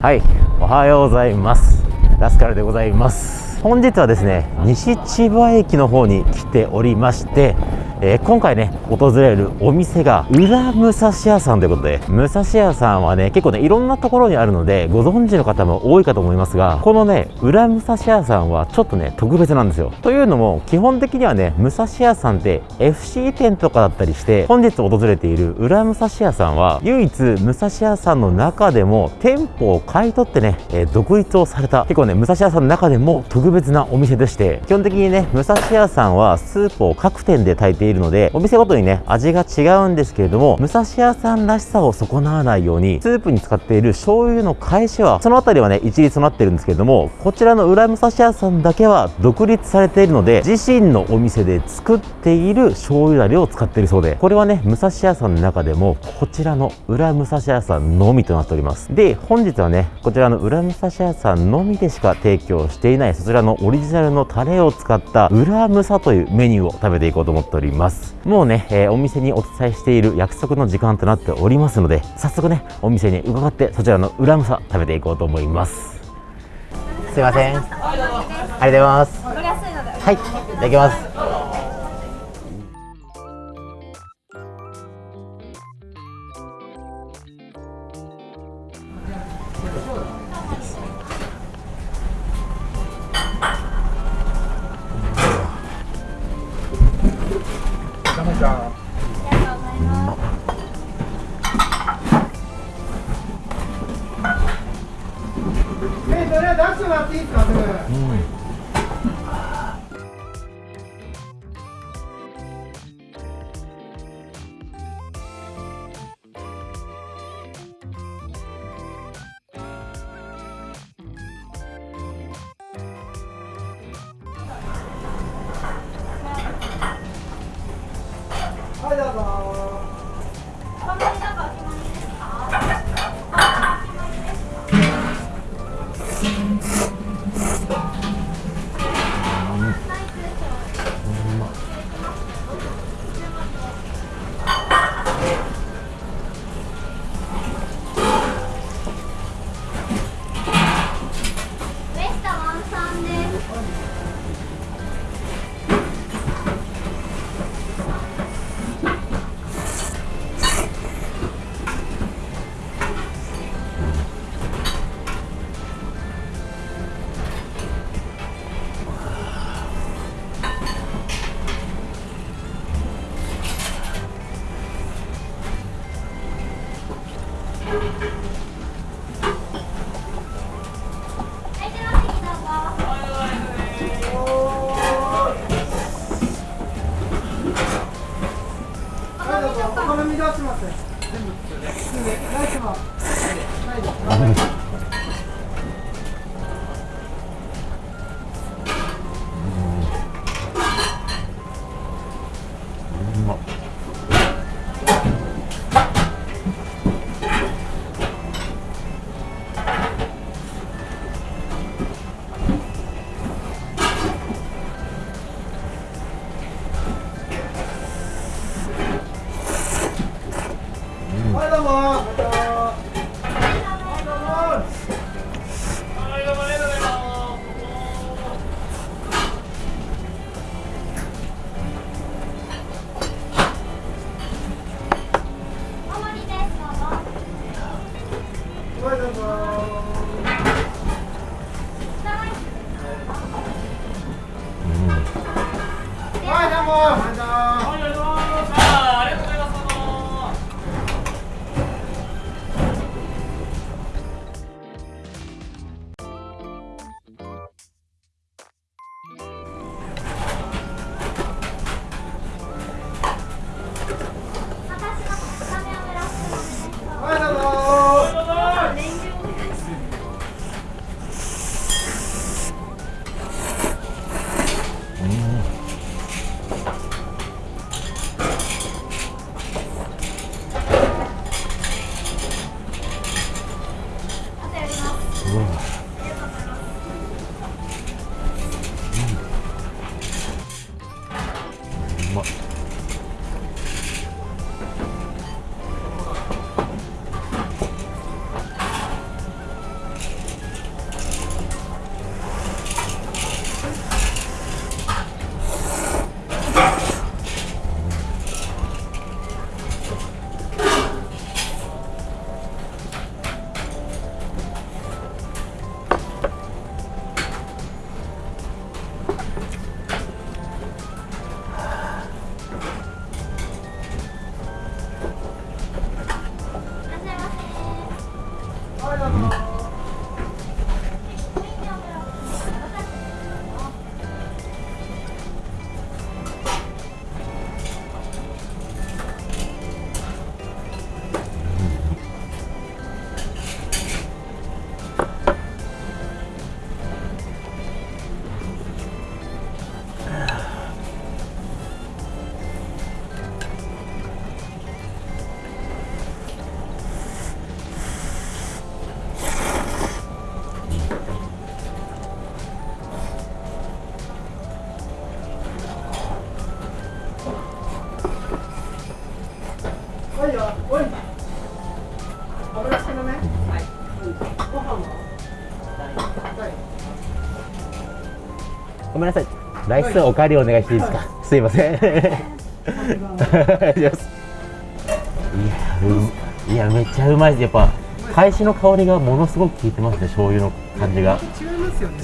はいおはようございます。ラスカルでございます。本日はですね西千葉駅の方に来ておりましてえー、今回ね訪れるお店が裏武蔵屋さんということで武蔵屋さんはね結構ねいろんなところにあるのでご存知の方も多いかと思いますがこのね裏武蔵屋さんはちょっとね特別なんですよ。というのも基本的にはね武蔵屋さんって FC 店とかだったりして本日訪れている裏武蔵屋さんは唯一武蔵屋さんの中でも店舗を買い取ってね、えー、独立をされた結構ね武蔵屋さんの中でも特別なお店でして基本的にね武蔵屋さんはスープを各店で炊いているいるのでお店ごとにね味が違うんですけれども武蔵屋さんらしさを損なわないようにスープに使っている醤油の返しはその辺りはね一律となってるんですけれどもこちらの裏武蔵屋さんだけは独立されているので自身のお店で作っている醤油だれを使っているそうでこれはね武蔵屋さんの中でもこちらの裏武蔵屋さんのみとなっております。で本日はねこちらの裏武蔵屋さんのみでしか提供していないそちらのオリジナルのタレを使った裏武蔵というメニューを食べていこうと思っております。もうね、えー、お店にお伝えしている約束の時間となっておりますので早速ねお店に伺ってそちらの裏むさ食べていこうと思います。すいません。ありがとうございます。はいいただきますごめんなさい。ライスおかわりお願いしていいですか、すいません。い。やめっちゃうまいです。やっぱ海しの香りがものすごく効いてますね醤油の感じが。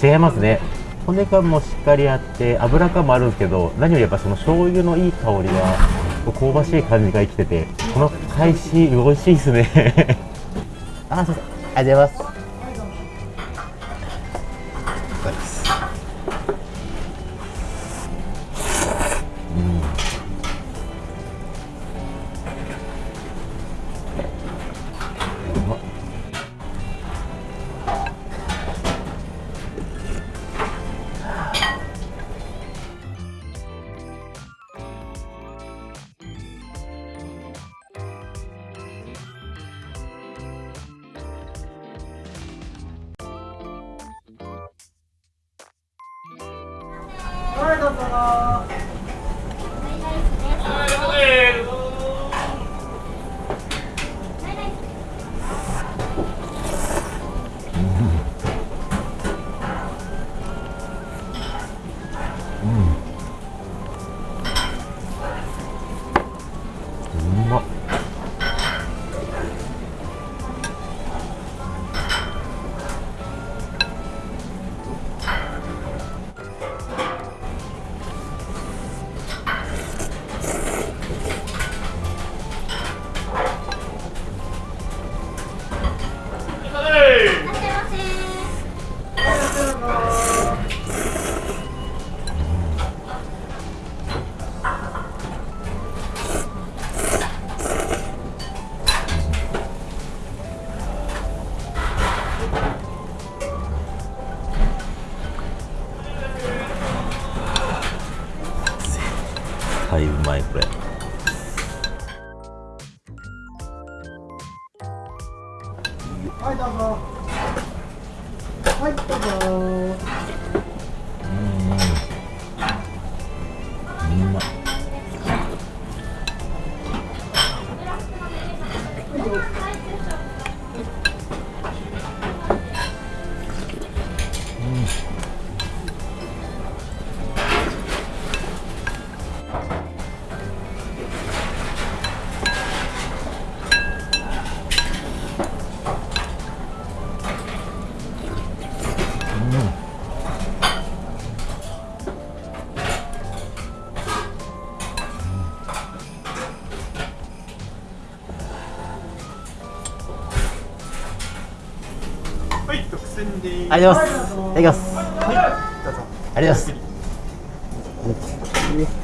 違いますよね。骨感もしっかりあって油感もあるんですけど何よりやっぱその醤油のいい香りが香ばしい感じが生きててこの海し美味しいですね。あありがとうございますはいうはい独占でありがとうございます。いただきますはいどうぞ。ありがとうございます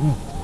い